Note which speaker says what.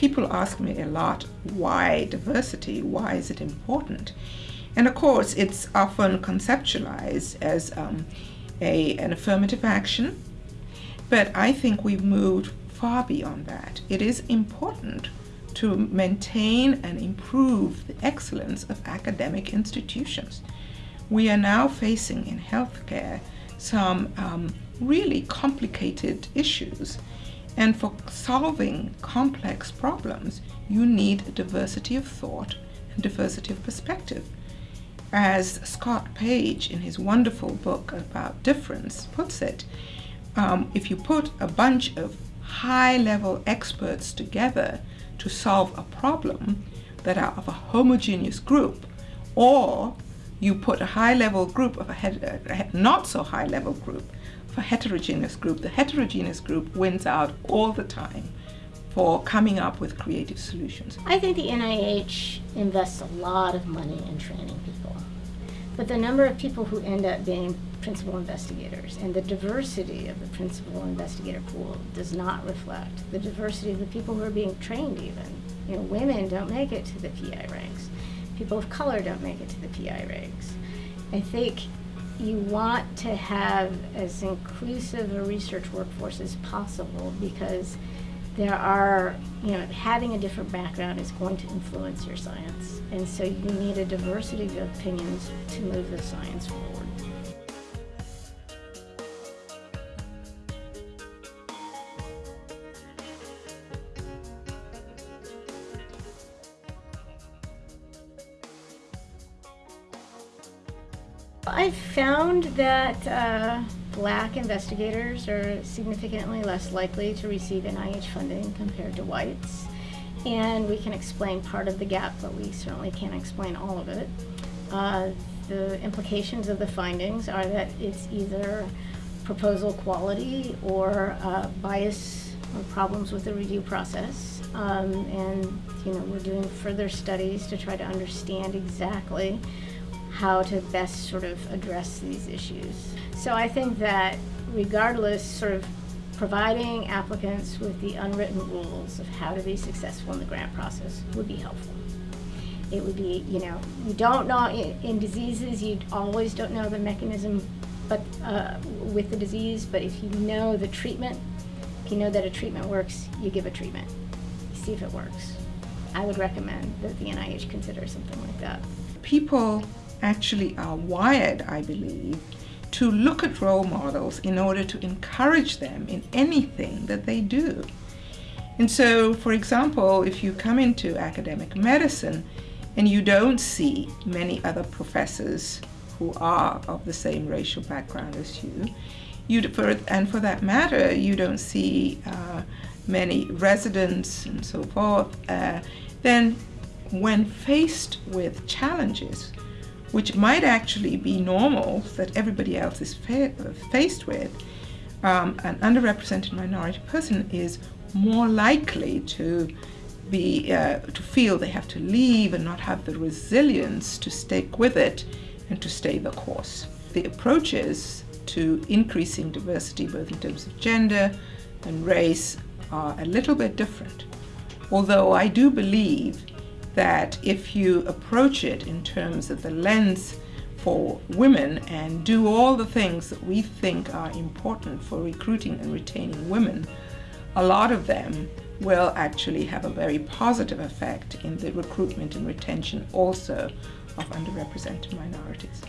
Speaker 1: people ask me a lot, why diversity? Why is it important? And of course, it's often conceptualized as um, a, an affirmative action, but I think we've moved far beyond that. It is important to maintain and improve the excellence of academic institutions. We are now facing in healthcare some um, really complicated issues and for solving complex problems, you need diversity of thought and diversity of perspective. As Scott Page, in his wonderful book about difference, puts it, um, if you put a bunch of high-level experts together to solve a problem that are of a homogeneous group, or you put a high-level group of a, a not so high-level group a heterogeneous group, the heterogeneous group wins out all the time for coming up with creative solutions.
Speaker 2: I think the NIH invests a lot of money in training people. But the number of people who end up being principal investigators and the diversity of the principal investigator pool does not reflect the diversity of the people who are being trained even. You know, women don't make it to the PI ranks. People of color don't make it to the PI ranks. I think you want to have as inclusive a research workforce as possible because there are, you know, having a different background is going to influence your science. And so you need a diversity of opinions to move the science forward. I've found that uh, black investigators are significantly less likely to receive NIH funding compared to whites. And we can explain part of the gap, but we certainly can't explain all of it. Uh, the implications of the findings are that it's either proposal quality or uh, bias or problems with the review process. Um, and you know, we're doing further studies to try to understand exactly how to best sort of address these issues. So I think that regardless, sort of providing applicants with the unwritten rules of how to be successful in the grant process would be helpful. It would be, you know, you don't know, in, diseases, you always don't know the mechanism but uh, with the disease, but if you know the treatment, if you know that a treatment works, you give a treatment. You see if it works. I would recommend that the NIH consider something like that.
Speaker 1: People actually are wired, I believe, to look at role models in order to encourage them in anything that they do. And so, for example, if you come into academic medicine and you don't see many other professors who are of the same racial background as you, you and for that matter, you don't see uh, many residents and so forth, uh, then when faced with challenges, which might actually be normal that everybody else is fa faced with, um, an underrepresented minority person is more likely to be uh, to feel they have to leave and not have the resilience to stick with it and to stay the course. The approaches to increasing diversity both in terms of gender and race are a little bit different. Although I do believe that if you approach it in terms of the lens for women and do all the things that we think are important for recruiting and retaining women, a lot of them will actually have a very positive effect in the recruitment and retention also of underrepresented minorities.